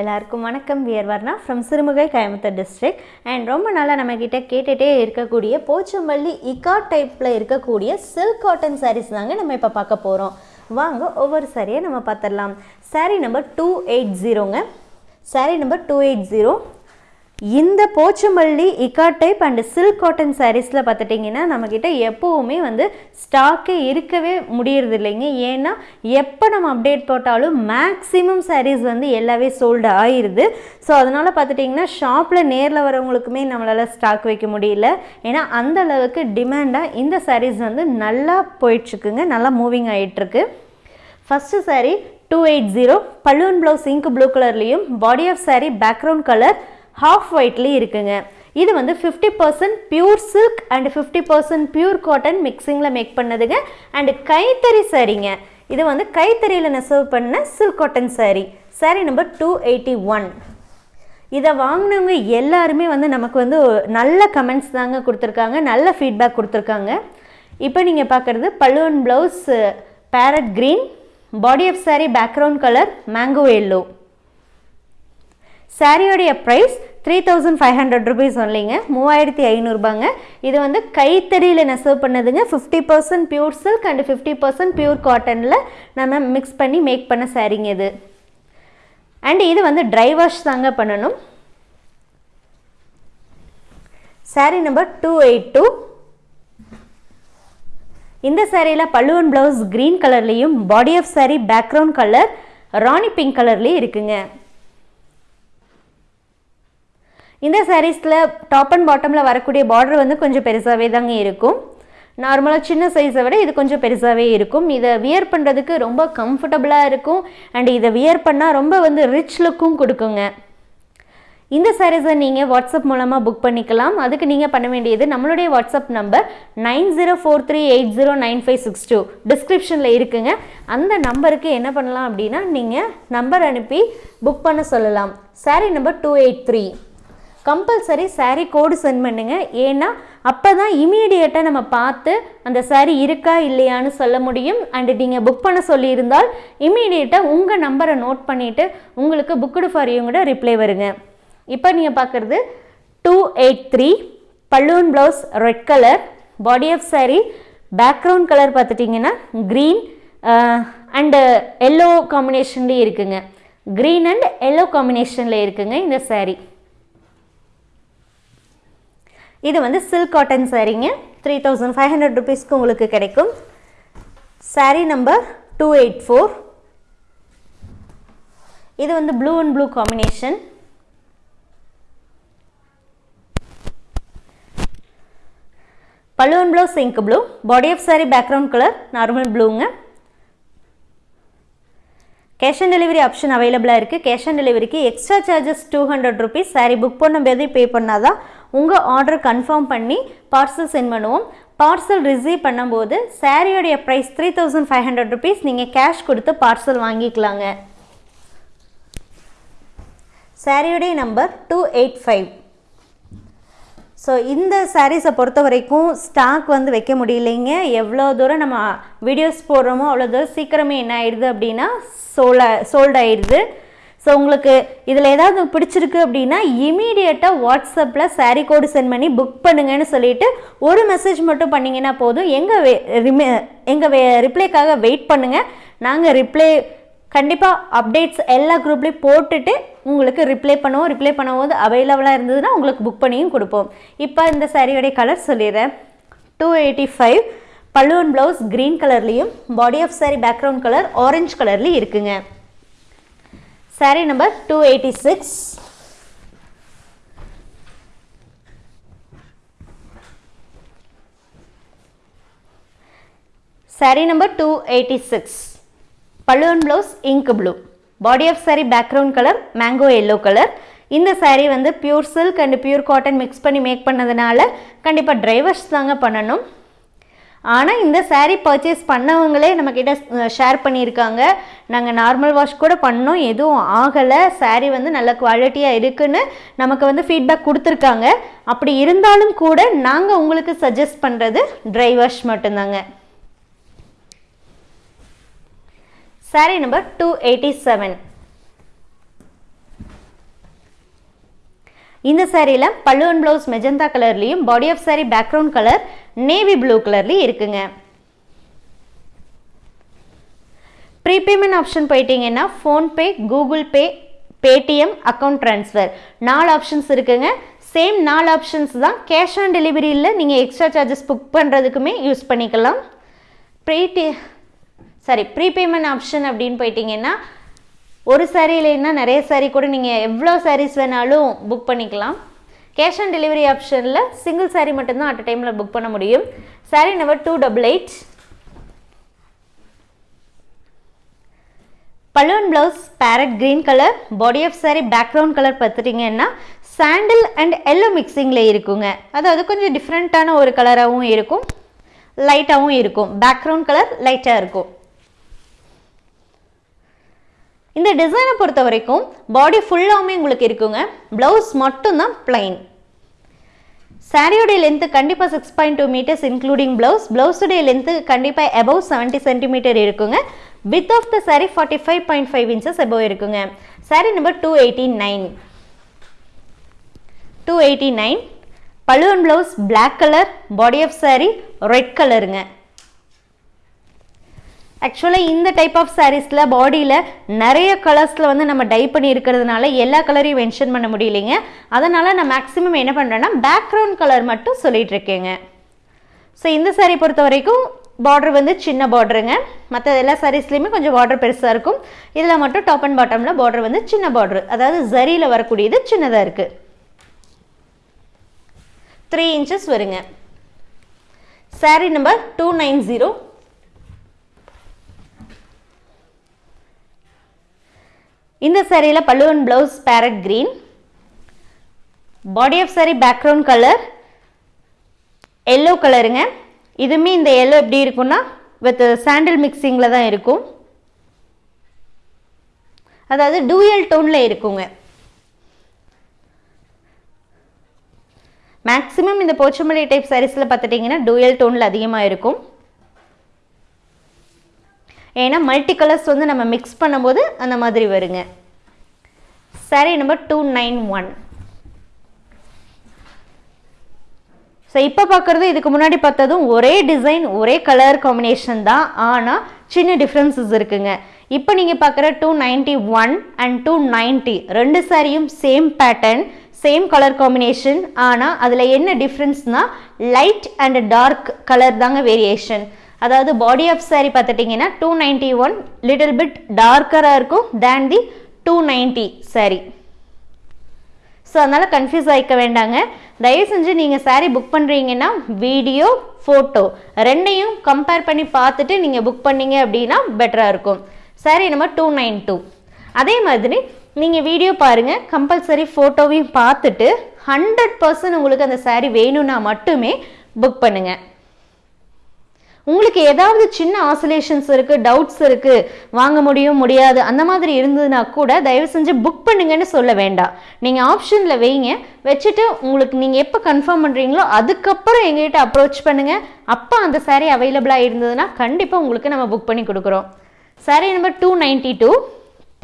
எல்லாருக்கும் வணக்கம். We're Varna from Sirumugai Coimbatore district and ரொம்ப நாளாக நம்மக்கிட்ட கேட்டுகிட்டே இருக்கக்கூடிய போச்சம்பள்ளி இக்கா டைப்பில் இருக்கக்கூடிய சில்க் காட்டன் சாரீஸ் தாங்க நம்ம இப்போ பார்க்க போகிறோம் வாங்க ஒவ்வொரு சாரியை நம்ம பார்த்துடலாம். Sari number two eight ஜீரோங்க sari number two eight zero இந்த போச்சமல்லி இக்கா டைப் அண்ட் சில்க் காட்டன் சாரீஸில் பார்த்துட்டிங்கன்னா நம்மக்கிட்ட எப்போவுமே வந்து ஸ்டாக்கே இருக்கவே முடியறது இல்லைங்க ஏன்னா எப்போ நம்ம அப்டேட் போட்டாலும் மேக்ஸிமம் சாரீஸ் வந்து எல்லாமே சோல்டு ஆயிடுது ஸோ அதனால் பார்த்துட்டிங்கன்னா ஷாப்பில் நேரில் வரவங்களுக்குமே நம்மளால் ஸ்டாக் வைக்க முடியல. ஏன்னா அந்த அளவுக்கு டிமாண்டாக இந்த சாரீஸ் வந்து நல்லா போயிட்டுருக்குங்க. நல்லா மூவிங் ஆகிட்டுருக்கு first sari two eight zero பல்லுவன் ப்ளவுஸ் இங்க் ப்ளூ கலர்லேயும் body of sari background colour half ஒயிட்லேயும் இருக்குங்க. இது வந்து fifty percent pure silk and fifty percent pure cotton மிக்சிங்கில் make பண்ணதுங்க. அண்ட் கைத்தறி சாரீங்க. இது வந்து கைத்தறியில் நெசவு பண்ண silk cotton saree. Saree number two eighty one இதை வாங்கினவங்க எல்லாருமே வந்து நமக்கு வந்து நல்ல கமெண்ட்ஸ் தாங்க கொடுத்துருக்காங்க. நல்ல ஃபீட்பேக் கொடுத்துருக்காங்க. இப்போ நீங்கள் பார்க்குறது பல்லுவன் blouse parrot green body of saree background colour mango yellow சாரியோடைய price three thousand five hundred rupees ஒன்லிங்க மூவாயிரத்தி ஐநூறுபாங்க. இது வந்து கைத்தறியில் நெசவு பண்ணதுங்க. Fifty percent pure silk and fifty percent pure காட்டனில் நம்ம மிக்ஸ் பண்ணி மேக் பண்ண சாரீங்க இது. அண்ட் இது வந்து ட்ரை வாஷ் தாங்க பண்ணணும். Sari number two eight two இந்த சாரியில் பல்லுவன் ப்ளவுஸ் க்ரீன் கலர்லேயும் body of sari background colour Rani pink கலர்லேயும் இருக்குங்க. இந்த சாரீஸில் டாப் அண்ட் பாட்டமில் வரக்கூடிய பார்டர் வந்து கொஞ்சம் பெருசாகவே தாங்க இருக்கும். நார்மலாக சின்ன சைஸை விட இது கொஞ்சம் பெருசாகவே இருக்கும். இதை வியர் பண்ணுறதுக்கு ரொம்ப கம்ஃபர்டபுளாக இருக்கும். அண்ட் இதை வியர் பண்ணால் ரொம்ப வந்து ரிச் லுக்கும் கொடுக்குங்க. இந்த சாரீஸை நீங்கள் வாட்ஸ்அப் மூலமாக புக் பண்ணிக்கலாம். அதுக்கு நீங்கள் பண்ண வேண்டியது நம்மளுடைய WhatsApp number nine zero four three eight zero nine five six two. டிஸ்கிரிப்ஷனில் இருக்குங்க. அந்த நம்பருக்கு என்ன பண்ணலாம் அப்படின்னா நீங்கள் நம்பர் அனுப்பி புக் பண்ண சொல்லலாம். Sari number two eight three compulsory saree code send பண்ணுங்க. ஏன்னா அப்போ தான் இமீடியட்டாக நம்ம பார்த்து அந்த saree இருக்கா இல்லையான்னு சொல்ல முடியும். அண்டு நீங்கள் புக் பண்ண சொல்லியிருந்தால் இமீடியட்டாக உங்கள் நம்பரை நோட் பண்ணிவிட்டு உங்களுக்கு புக்குடு ஃபார் யூங்கூட ரிப்ளை வருங்க. இப்போ நீங்கள் பார்க்குறது two eight three pallu and blouse red colour body of saree background colour பார்த்துட்டிங்கன்னா க்ரீன் அண்டு எல்லோ காம்பினேஷன்லேயே இருக்குங்க. க்ரீன் அண்ட் எல்லோ காம்பினேஷனில் இருக்குங்க இந்த saree. இது வந்து சில்க் காட்டன் சாரீங்க த்ரீ தௌசண்ட் ஃபைவ் ஹண்ட்ரட் ருபீஸ்க்கு உங்களுக்கு கிடைக்கும். Sari number two eight four இது வந்து blue and blue combination pallu and blue sink blue body of saree background colour normal ப்ளூங்க cash on delivery option அவைலபிளாக இருக்குது கேஷ் ஆன் டெலிவரிக்கு extra charges two hundred rupees sari book பண்ணும்போது pay பண்ணால் தான் உங்கள் order confirm பண்ணி parcel send பண்ணுவோம். Parcel receive பண்ணும்போது சாரியோடைய price three thousand five hundred rupees நீங்கள் கேஷ் கொடுத்து பார்சல் வாங்கிக்கலாங்க. சாரியுடைய number two eight five so இந்த சாரீஸை பொறுத்த வரைக்கும் ஸ்டாக் வந்து வைக்க முடியலைங்க. எவ்வளோ தூரம் நம்ம வீடியோஸ் போடுறோமோ அவ்வளோ தூரம் சீக்கிரமே என்ன ஆயிடுது அப்படின்னா சோல்ட சோல்ட் ஆயிடுது. ஸோ உங்களுக்கு இதில் ஏதாவது பிடிச்சிருக்கு அப்படின்னா இமீடியட்டாக வாட்ஸ்அப்பில் சாரீ கோடு சென்ட் பண்ணி புக் பண்ணுங்கன்னு சொல்லிட்டு ஒரு மெசேஜ் மட்டும் பண்ணிங்கன்னா போதும். எங்கள் வெ ரிமே எங்கள் வெ ரிப்ளைக்காக வெயிட் பண்ணுங்கள் நாங்கள் ரிப்ளை கண்டிப்பாக அப்டேட்ஸ் எல்லா குரூப்லேயும் போட்டுட்டு உங்களுக்கு ரிப்ளை பண்ணுவோம் ரிப்ளை பண்ணும்போது அவைலபிளாக இருந்ததுன்னா உங்களுக்கு புக் பண்ணியும் கொடுப்போம். இப்போ இந்த சாரியோடைய கலர் சொல்லிடுறேன். Two eighty five pallu and blouse green கலர்லேயும் body of sari background colour orange கலர்லேயும் இருக்குங்க. Saree number two eighty six saree number two eighty six pallu and blouse ink blue body of saree background colour mango yellow colour இந்த saree வந்து pure silk and pure cotton mix பண்ணி make பண்ணதுனால கண்டிப்பாக drivers தாங்க பண்ணணும். ஆனால் இந்த sari purchase பண்ணவங்களே நம்மக்கிட்ட ஷேர் பண்ணியிருக்காங்க. நாங்கள் நார்மல் வாஷ் கூட பண்ணோம். எதுவும் ஆகலை. சாரீ வந்து நல்ல குவாலிட்டியாக இருக்குன்னு நமக்கு வந்து ஃபீட்பேக் கொடுத்துருக்காங்க. அப்படி இருந்தாலும் கூட நாங்கள் உங்களுக்கு சஜஸ்ட் பண்ணுறது ட்ரை வாஷ் மட்டும்தாங்க. Saree number two eighty seven இந்த சாரியில் பல்லுவன் ப்ளவுஸ் மெஜந்தா கலர்லேயும் body of saree background colour navy blue கலர்லேயும் இருக்குங்க. ப்ரீபேமெண்ட் ஆப்ஷன் போயிட்டீங்கன்னா PhonePe Google Pay Paytm account transfer நாலு ஆப்ஷன்ஸ் இருக்குங்க. சேம் நாலு ஆப்ஷன்ஸ் தான். கேஷ் ஆன் டெலிவரியில் நீங்கள் எக்ஸ்ட்ரா சார்ஜஸ் புக் பண்ணுறதுக்குமே யூஸ் பண்ணிக்கலாம். ப்ரீடி சாரி ப்ரீபேமெண்ட் ஆப்ஷன் அப்படின்னு போயிட்டீங்கன்னா ஒரு சாரீ இல்லைன்னா நிறைய சாரீ கூட நீங்கள் எவ்வளோ சாரீஸ் வேணாலும் புக் பண்ணிக்கலாம். கேஷ் ஆன் டெலிவரி ஆப்ஷனில் சிங்கிள் சாரீ மட்டும்தான் அட் டைமில் புக் பண்ண முடியும். Sari number two double eight pallu and blouse parrot green colour body of sari background colour பார்த்துட்டிங்கன்னா சாண்டில் அண்ட் எல்லோ மிக்சிங்கில் இருக்குங்க. அதாவது கொஞ்சம் டிஃப்ரெண்ட்டான ஒரு கலராகவும் இருக்கும். லைட்டாகவும் இருக்கும். பேக்ரவுண்ட் கலர் லைட்டாக இருக்கும். இந்த டிசைனை பொறுத்த வரைக்கும் பாடி ஃபுல்லாகவுமே உங்களுக்கு இருக்குங்க. ப்ளவுஸ் மட்டும்தான் பிளைன் சாரியோடைய லென்த்து கண்டிப்பாக six point two metres including blouse ப்ளவுஸுடைய length கண்டிப்பாக எபவ் செவன்ட்டி சென்டிமீட்டர் இருக்குங்க. Width of the sari forty five point five inches above இருக்குங்க. Sari number two eighty nine two eighty nine pallu and blouse black colour body of sari red கலருங்க ஆக்சுவலாக இந்த type of சாரீஸில் பாடியில் நிறைய கலர்ஸில் வந்து நம்ம டை பண்ணி இருக்கிறதுனால எல்லா கலரையும் மென்ஷன் பண்ண முடியலைங்க. அதனால் நான் மேக்ஸிமம் என்ன பண்ணுறேன்னா பேக்ரவுண்ட் கலர் மட்டும் சொல்லிகிட்ருக்கேங்க ஸோ இந்த சாரீ பொறுத்த வரைக்கும் பார்டர் வந்து சின்ன பார்டருங்க மற்ற எல்லா சாரீஸ்லேயுமே கொஞ்சம் பார்டர் பெருசாக இருக்கும். இதில் மட்டும் டாப் அண்ட் பாட்டமில் பார்டர் வந்து சின்ன பார்டர் அதாவது ஜரியில் வரக்கூடியது சின்னதாக இருக்குது த்ரீ இன்ச்சஸ் வருங்க. Sari number two nine zero இந்த சாரியில் pallu and blouse parrot green body of sari background colour yellow கலருங்க இதுவுமே இந்த எல்லோ எப்படி இருக்கும்னா வித் சாண்டில் மிக்சிங்கில் தான் இருக்கும். அதாவது டூயல் டோனில் இருக்குங்க. மேக்ஸிமம் இந்த போச்சமல்லி டைப் சாரீஸில் பார்த்துட்டிங்கன்னா டூயல் டோனில் அதிகமாக இருக்கும். ஏன்னா மல்டி கலர்ஸ் வந்து நம்ம மிக்ஸ் பண்ணும்போது அந்த மாதிரி வருங்க. Sari number two nine one so இப்போ பார்க்குறது இதுக்கு முன்னாடி பார்த்ததும் ஒரே டிசைன் ஒரே கலர் காம்பினேஷன் தான். ஆனால் சின்ன டிஃப்ரென்சஸ் இருக்குங்க. இப்போ நீங்கள் பார்க்குற two ninety one and two ninety ரெண்டு சாரியும் same pattern same colour combination ஆனால் அதில் என்ன டிஃப்ரென்ஸ்னால் லைட் அண்ட் டார்க் கலர் தாங்க வேரியேஷன் அதாவது பாடி ஆஃப் சாரி பார்த்துட்டிங்கன்னா two ninety one little bit டார்க்கராக இருக்கும் then the two ninety sari so அதனால் கன்ஃபியூஸ் ஆகிக்க வேண்டாங்க. தயவு செஞ்சு நீங்கள் சாரீ புக் பண்ணுறீங்கன்னா வீடியோ ஃபோட்டோ ரெண்டையும் கம்பேர் பண்ணி பார்த்துட்டு நீங்கள் புக் பண்ணீங்க அப்படின்னா பெட்டராக இருக்கும். Sari number two nine two அதே மாதிரி நீங்கள் வீடியோ பாருங்கள் கம்பல்சரி ஃபோட்டோவையும் பார்த்துட்டு ஹண்ட்ரட் பர்சன்ட் உங்களுக்கு அந்த சாரீ வேணும்னா மட்டுமே புக் பண்ணுங்கள் உங்களுக்கு ஏதாவது சின்ன ஆசோலேஷன்ஸ் இருக்குது டவுட்ஸ் இருக்குது வாங்க முடியும் முடியாது அந்த மாதிரி இருந்ததுன்னா கூட தயவு செஞ்சு புக் பண்ணுங்கன்னு சொல்ல வேண்டாம். நீங்கள் ஆப்ஷனில் வைங்க வச்சுட்டு உங்களுக்கு நீங்கள் எப்போ கன்ஃபார்ம் பண்ணுறீங்களோ அதுக்கப்புறம் எங்ககிட்ட அப்ரோச் பண்ணுங்கள் அப்போ அந்த சாரீ அவைலபிளாக இருந்ததுன்னா கண்டிப்பாக உங்களுக்கு நம்ம புக் பண்ணி கொடுக்குறோம். Sari number two ninety two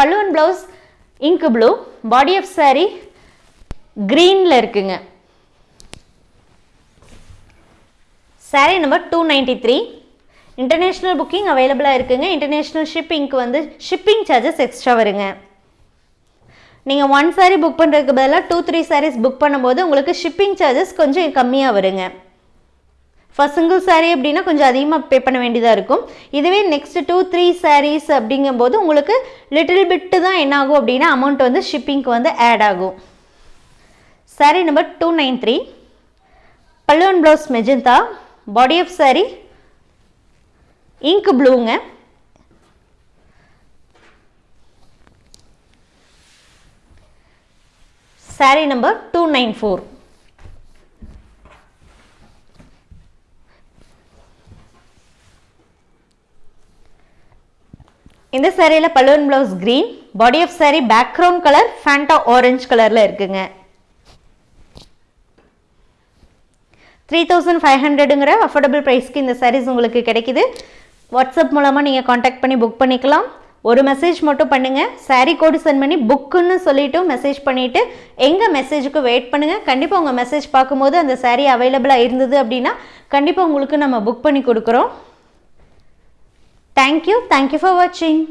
pallu and blouse ink blue body of sari க்ரீனில் இருக்குங்க. Sari number two ninety three international booking அவைலபிளாக இருக்குங்க. இன்டர்நேஷ்னல் ஷிப்பிங்க்கு வந்து ஷிப்பிங் சார்ஜஸ் எக்ஸ்ட்ரா வருங்க. நீங்கள் ஒன் சாரீ புக் பண்ணுறதுக்கு பதிலாக டூ த்ரீ சாரீஸ் புக் பண்ணும்போது உங்களுக்கு ஷிப்பிங் சார்ஜஸ் கொஞ்சம் கம்மியாக வருங்க. ஃபஸ்ட் சிங்கிள் சாரீ அப்படின்னா கொஞ்சம் அதிகமாக பே பண்ண வேண்டியதாக இருக்கும். இதுவே நெக்ஸ்ட் டூ த்ரீ சாரீஸ் அப்படிங்கும்போது உங்களுக்கு லிட்டில் பிட்டு தான் என்ன ஆகும் அப்படின்னா அமௌண்ட் வந்து ஷிப்பிங்க்கு வந்து ஆட் ஆகும். Sari number two nine three pallu and blouse magenta body of sari ink ப்ளூங்க sari number two nine four இந்த சாரியில் pallu and blouse green body of sari background colour Fanta orange கலரில் இருக்குங்க. Three thousand five ஹண்ட்ரடுங்கிற affordable ப்ரைஸ்க்கு இந்த சாரீஸ் உங்களுக்கு கிடைக்குது. WhatsApp மூலமாக நீங்கள் காண்டாக்ட் பண்ணி புக் பண்ணிக்கலாம். ஒரு மெசேஜ் மட்டும் பண்ணுங்கள் சாரீ கோடு சென்ட் பண்ணி புக்குன்னு சொல்லிவிட்டு மெசேஜ் பண்ணிவிட்டு எங்கள் மெசேஜுக்கு வெயிட் பண்ணுங்கள் கண்டிப்பாக உங்கள் மெசேஜ் பார்க்கும்போது அந்த சாரீ அவைலபிளாக இருந்தது அப்படின்னா கண்டிப்பாக உங்களுக்கு நம்ம புக் பண்ணி கொடுக்குறோம். தேங்க்யூ தேங்க்யூ ஃபார் வாட்சிங்